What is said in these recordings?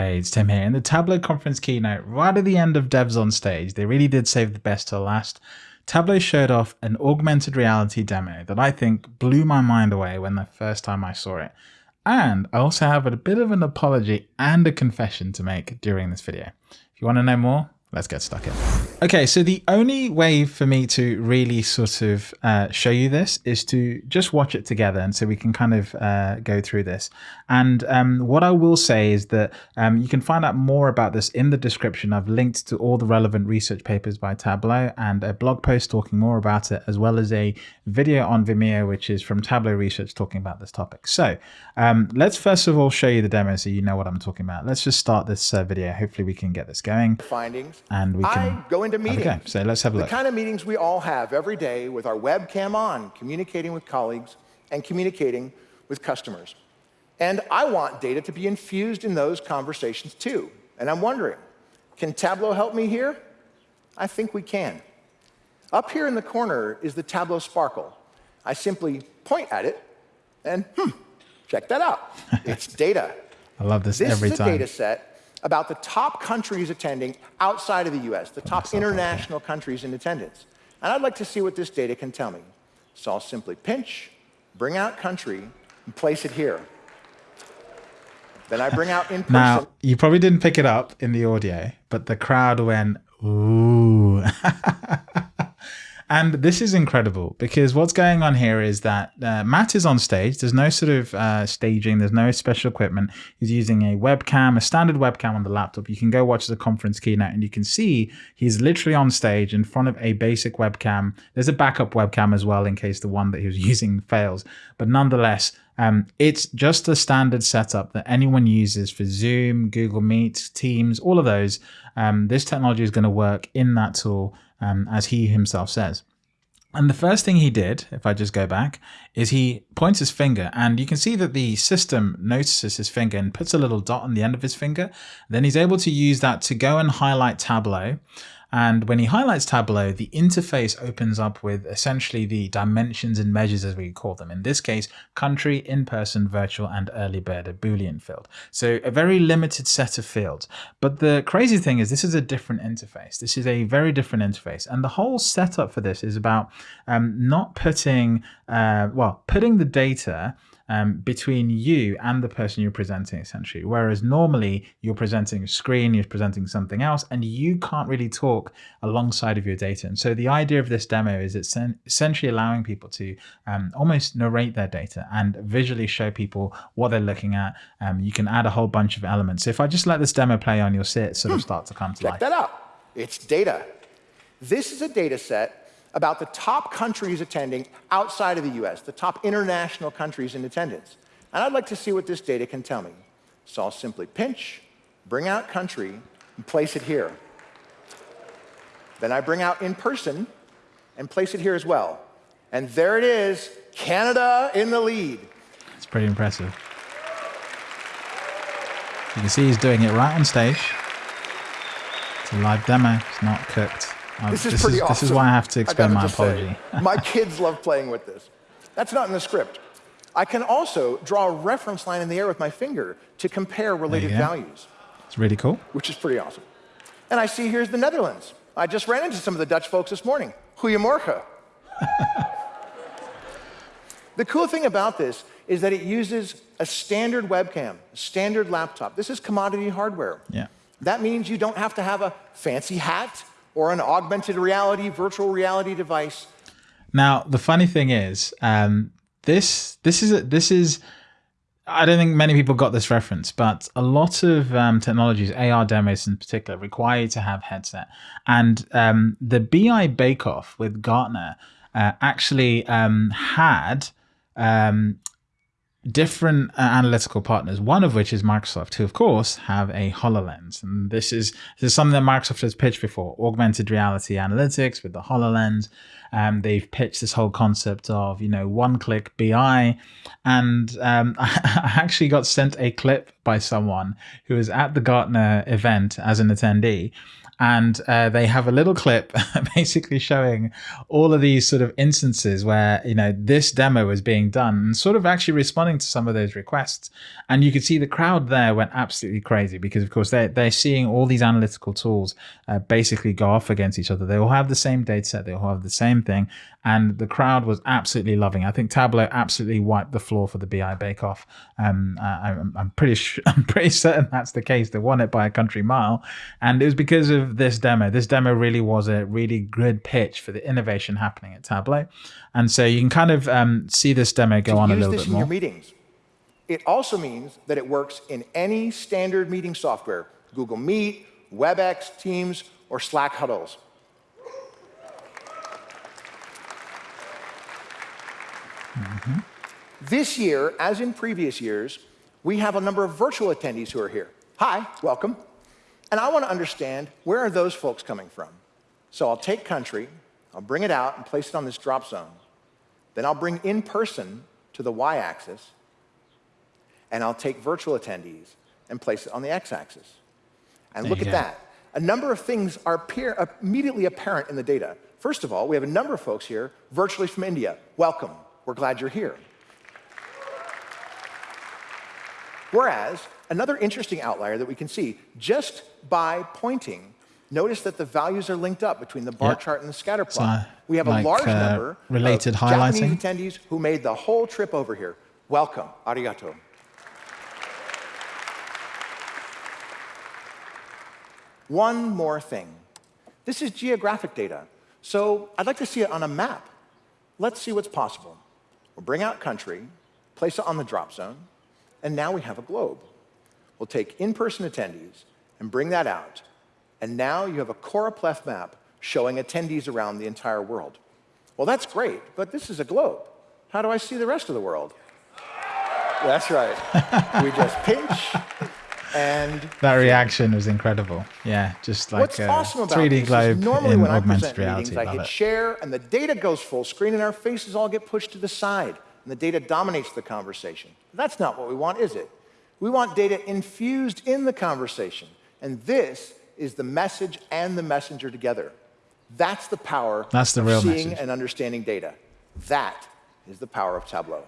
Hey, it's Tim here. In the Tableau conference keynote, right at the end of Devs on Stage, they really did save the best to last. Tableau showed off an augmented reality demo that I think blew my mind away when the first time I saw it. And I also have a bit of an apology and a confession to make during this video. If you want to know more, let's get stuck in. Okay, so the only way for me to really sort of uh, show you this is to just watch it together and so we can kind of uh, go through this. And um, what I will say is that um, you can find out more about this in the description. I've linked to all the relevant research papers by Tableau and a blog post talking more about it, as well as a video on Vimeo, which is from Tableau Research talking about this topic. So um, let's first of all show you the demo so you know what I'm talking about. Let's just start this uh, video. Hopefully we can get this going. Findings. And we can I go into meetings. Okay, so let's have a the look. The kind of meetings we all have every day with our webcam on, communicating with colleagues and communicating with customers. And I want data to be infused in those conversations too. And I'm wondering, can Tableau help me here? I think we can. Up here in the corner is the Tableau Sparkle. I simply point at it and, hmm, check that out. It's data. I love this, this every time. This is a data set about the top countries attending outside of the US, the top international countries in attendance. And I'd like to see what this data can tell me. So I'll simply pinch, bring out country, and place it here. Then I bring out in person. Now, you probably didn't pick it up in the audio, but the crowd went, ooh. And this is incredible because what's going on here is that uh, Matt is on stage. There's no sort of uh, staging. There's no special equipment. He's using a webcam, a standard webcam on the laptop. You can go watch the conference keynote and you can see he's literally on stage in front of a basic webcam. There's a backup webcam as well in case the one that he was using fails. But nonetheless, um, it's just a standard setup that anyone uses for Zoom, Google Meet, Teams, all of those. Um, this technology is going to work in that tool um, as he himself says. And the first thing he did, if I just go back, is he points his finger and you can see that the system notices his finger and puts a little dot on the end of his finger. Then he's able to use that to go and highlight Tableau and when he highlights Tableau, the interface opens up with essentially the dimensions and measures as we call them. In this case, country, in-person, virtual, and early bird, a Boolean field. So a very limited set of fields. But the crazy thing is this is a different interface. This is a very different interface. And the whole setup for this is about um, not putting, uh, well, putting the data um, between you and the person you're presenting essentially. Whereas normally you're presenting a screen, you're presenting something else, and you can't really talk alongside of your data. And so the idea of this demo is it's essentially allowing people to um, almost narrate their data and visually show people what they're looking at. Um, you can add a whole bunch of elements. So if I just let this demo play on, you'll see it sort of hmm. start to come to Check life. Check that out. It's data. This is a data set about the top countries attending outside of the US, the top international countries in attendance. And I'd like to see what this data can tell me. So I'll simply pinch, bring out country, and place it here. Then I bring out in person and place it here as well. And there it is, Canada in the lead. It's pretty impressive. You can see he's doing it right on stage. It's a live demo, it's not cooked. This is this pretty is, awesome. This is why I have to explain my apology. my kids love playing with this. That's not in the script. I can also draw a reference line in the air with my finger to compare related values. It's really cool. Which is pretty awesome. And I see here's the Netherlands. I just ran into some of the Dutch folks this morning. Goedemorgen. the cool thing about this is that it uses a standard webcam, a standard laptop. This is commodity hardware. Yeah. That means you don't have to have a fancy hat or an augmented reality, virtual reality device. Now, the funny thing is, um, this this is this is. I don't think many people got this reference, but a lot of um, technologies, AR demos in particular, require you to have headset. And um, the BI Bake Off with Gartner uh, actually um, had um, different uh, analytical partners, one of which is Microsoft, who of course have a HoloLens. And this is, this is something that Microsoft has pitched before, augmented reality analytics with the HoloLens. Um, they've pitched this whole concept of, you know, one-click BI. And um, I actually got sent a clip by someone who was at the Gartner event as an attendee and uh, they have a little clip basically showing all of these sort of instances where you know this demo was being done and sort of actually responding to some of those requests. And you could see the crowd there went absolutely crazy because of course they're, they're seeing all these analytical tools uh, basically go off against each other. They all have the same data set. They all have the same thing and the crowd was absolutely loving. I think Tableau absolutely wiped the floor for the BI Bake Off. Um, I'm, I'm, pretty sure, I'm pretty certain that's the case. They won it by a country mile, and it was because of this demo. This demo really was a really good pitch for the innovation happening at Tableau, and so you can kind of um, see this demo go on a little bit more. Your meetings. It also means that it works in any standard meeting software: Google Meet, WebEx, Teams, or Slack huddles. Mm -hmm. This year, as in previous years, we have a number of virtual attendees who are here. Hi, welcome. And I want to understand, where are those folks coming from? So I'll take country, I'll bring it out and place it on this drop zone. Then I'll bring in person to the y-axis, and I'll take virtual attendees and place it on the x-axis. And there look at go. that. A number of things are appear, immediately apparent in the data. First of all, we have a number of folks here virtually from India. Welcome. We're glad you're here. Whereas, another interesting outlier that we can see, just by pointing, notice that the values are linked up between the bar yep. chart and the scatter plot. So, we have like, a large uh, number related of highlighting. Japanese attendees who made the whole trip over here. Welcome. Arigato. One more thing. This is geographic data, so I'd like to see it on a map. Let's see what's possible. We'll bring out country, place it on the drop zone, and now we have a globe. We'll take in-person attendees and bring that out, and now you have a choropleth map showing attendees around the entire world. Well, that's great, but this is a globe. How do I see the rest of the world? That's right. we just pinch, and that reaction was incredible. Yeah, just like What's a awesome about 3D globe normally in when augmented I present reality. Meetings, I hit it. share, and the data goes full screen, and our faces all get pushed to the side, and the data dominates the conversation. That's not what we want, is it? We want data infused in the conversation, and this is the message and the messenger together. That's the power That's the of real seeing message. and understanding data. That is the power of Tableau.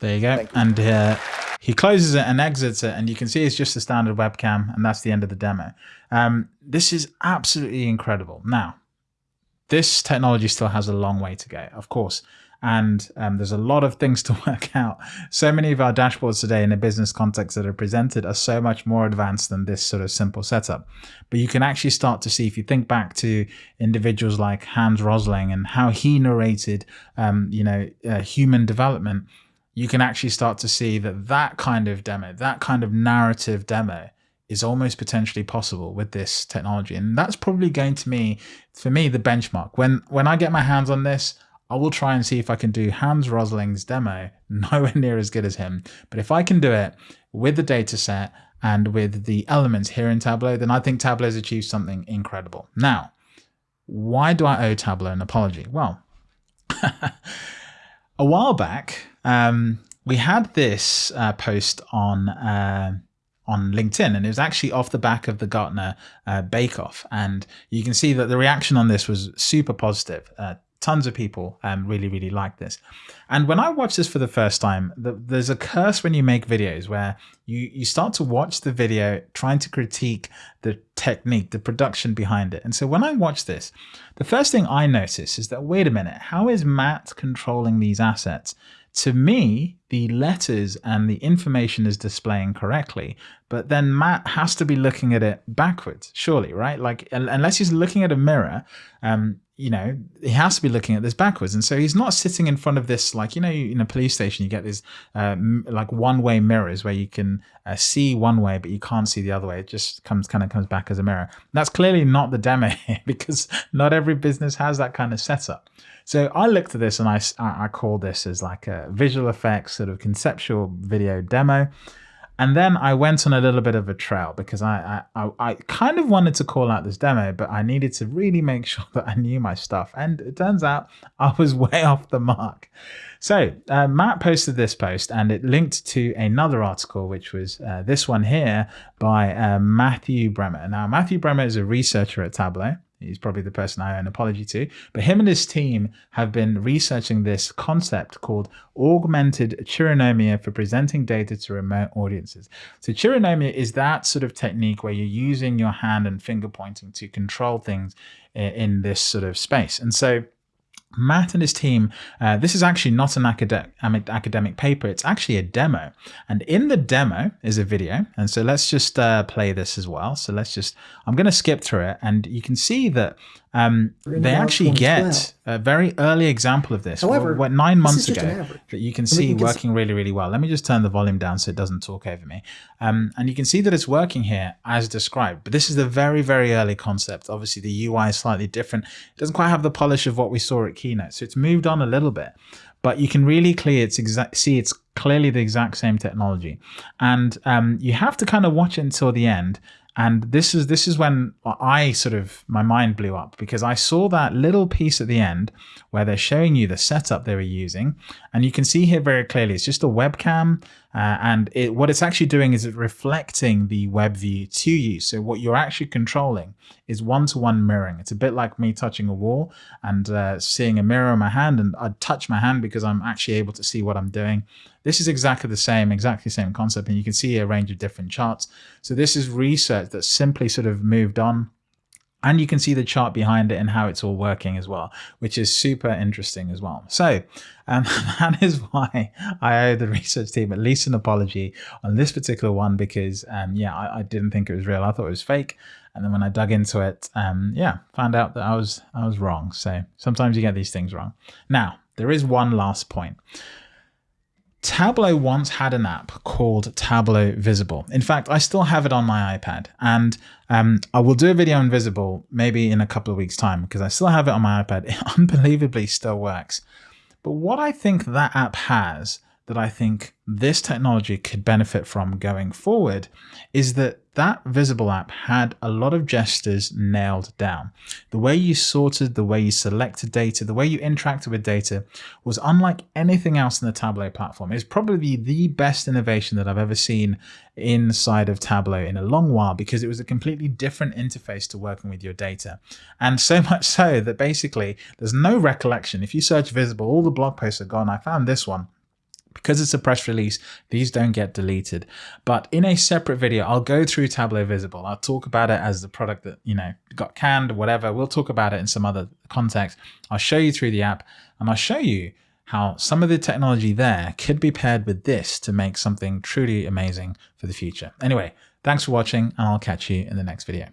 There you go. You. And uh, he closes it and exits it, and you can see it's just a standard webcam, and that's the end of the demo. Um, this is absolutely incredible. Now, this technology still has a long way to go, of course, and um, there's a lot of things to work out. So many of our dashboards today in a business context that are presented are so much more advanced than this sort of simple setup. But you can actually start to see, if you think back to individuals like Hans Rosling and how he narrated, um, you know, uh, human development, you can actually start to see that that kind of demo, that kind of narrative demo is almost potentially possible with this technology. And that's probably going to me, for me, the benchmark. When, when I get my hands on this, I will try and see if I can do Hans Rosling's demo, nowhere near as good as him. But if I can do it with the data set and with the elements here in Tableau, then I think Tableau has achieved something incredible. Now, why do I owe Tableau an apology? Well, a while back, um, we had this uh, post on uh, on LinkedIn, and it was actually off the back of the Gartner uh, Bake Off, and you can see that the reaction on this was super positive. Tons of people um, really, really like this. And when I watched this for the first time, the, there's a curse when you make videos where you, you start to watch the video trying to critique the technique, the production behind it. And so when I watch this, the first thing I notice is that, wait a minute, how is Matt controlling these assets? to me, the letters and the information is displaying correctly, but then Matt has to be looking at it backwards, surely, right? Like, unless he's looking at a mirror, um, you know, he has to be looking at this backwards. And so he's not sitting in front of this, like, you know, in a police station, you get these uh, like one way mirrors where you can uh, see one way, but you can't see the other way. It just comes kind of comes back as a mirror. That's clearly not the demo here because not every business has that kind of setup. So I looked at this and I, I call this as like a visual effects sort of conceptual video demo. And then I went on a little bit of a trail because I, I, I kind of wanted to call out this demo, but I needed to really make sure that I knew my stuff. And it turns out I was way off the mark. So uh, Matt posted this post and it linked to another article, which was uh, this one here by uh, Matthew Brehmer. Now, Matthew Brehmer is a researcher at Tableau. He's probably the person I owe an apology to. But him and his team have been researching this concept called augmented chironomia for presenting data to remote audiences. So chironomia is that sort of technique where you're using your hand and finger pointing to control things eh, in this sort of space. And so Matt and his team, uh, this is actually not an academic, academic paper, it's actually a demo. And in the demo is a video. And so let's just uh, play this as well. So let's just, I'm going to skip through it and you can see that um, they actually get a very early example of this. However, what, nine months ago that you can see working really, really well. Let me just turn the volume down so it doesn't talk over me. Um, and you can see that it's working here as described. But this is the very, very early concept. Obviously, the UI is slightly different. It doesn't quite have the polish of what we saw at Keynote. So it's moved on a little bit. But you can really clear it's exact see it's clearly the exact same technology. And um, you have to kind of watch it until the end and this is this is when I sort of my mind blew up because I saw that little piece at the end where they're showing you the setup they were using, and you can see here very clearly it's just a webcam, uh, and it, what it's actually doing is it's reflecting the web view to you. So what you're actually controlling is one-to-one -one mirroring. It's a bit like me touching a wall and uh, seeing a mirror in my hand, and I touch my hand because I'm actually able to see what I'm doing. This is exactly the same, exactly the same concept, and you can see a range of different charts. So this is research that simply sort of moved on and you can see the chart behind it and how it's all working as well, which is super interesting as well. So um, that is why I owe the research team at least an apology on this particular one because, um, yeah, I, I, didn't think it was real. I thought it was fake. And then when I dug into it, um, yeah, found out that I was I was wrong. So sometimes you get these things wrong. Now, there is one last point. Tableau once had an app called Tableau Vizable. In fact, I still have it on my iPad and um, I will do a video on Vizable maybe in a couple of weeks time because I still have it on my iPad. It unbelievably still works. But what I think that app has that I think this technology could benefit from going forward is that that Vizable app had a lot of gestures nailed down. The way you sorted, the way you selected data, the way you interacted with data was unlike anything else in the Tableau platform. It's probably the best innovation that I've ever seen inside of Tableau in a long while because it was a completely different interface to working with your data. And so much so that basically there's no recollection. If you search Vizable, all the blog posts are gone. I found this one because it's a press release, these don't get deleted. But in a separate video, I'll go through Tableau Vizable. I'll talk about it as the product that, you know, got canned whatever. We'll talk about it in some other context. I'll show you through the app and I'll show you how some of the technology there could be paired with this to make something truly amazing for the future. Anyway, thanks for watching and I'll catch you in the next video.